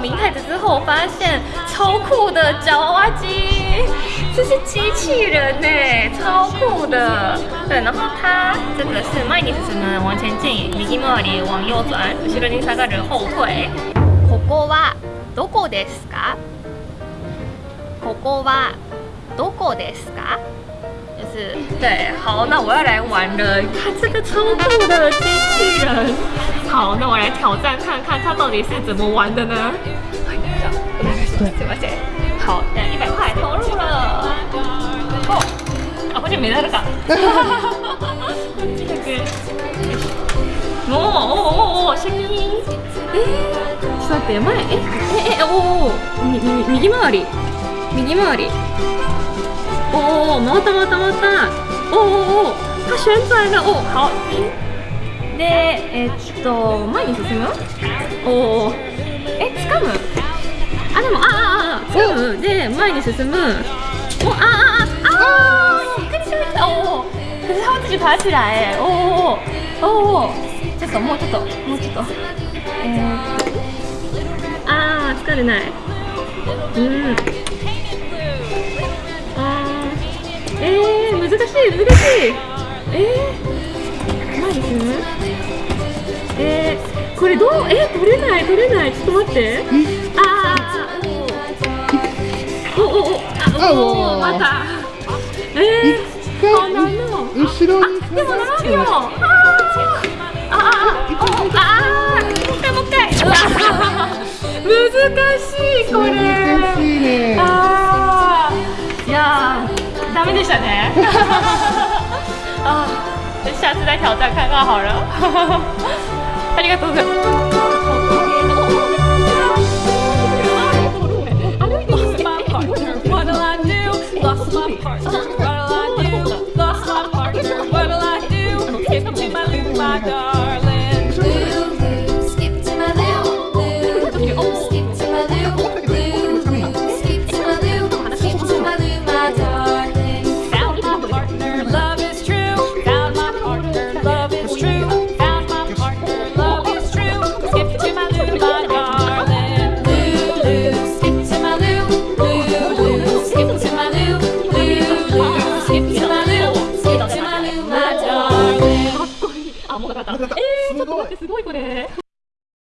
明太子之后，我发现超酷的夹娃娃机，这是机器人呢，超酷的。对，然后它这个是毎日進む往前进，右回り往右转，後ろに下がる后退。ここはどこですか？ここはどこですか？就是对，好，那我要来玩了。你看这个超酷的机器人。 好，那我来挑战看看它到底是怎么玩的呢？すみません。好，一百块投入了。哦，あ、こっちメダルか。こっちだけ。おおおおおシャキーン。えー、ちょっと待って前えええお右回り右回り。おお回った回った回った。おおおお它旋转了。お好。でえー、っと前に進む？おおえ掴む？あでもあああ掴むで前に進む。おあああああびっくりしました。おお。おおおおちょっともうちょっともうちょっと。えー、ああ疲れない。うん。あーえー、難しい難しい。えー、前に進む？えー、これどう？え取れない取れないちょっと待ってあーおおおおあおおまたえー、好難の後ろにあでも7秒あーあーおあーもう一回もう一回難しいこれ難しいねあーいやーダメでしたね啊，下次再挑战看看好了。他这个怎么？た。えー、ちょっと待って、すごいこれ。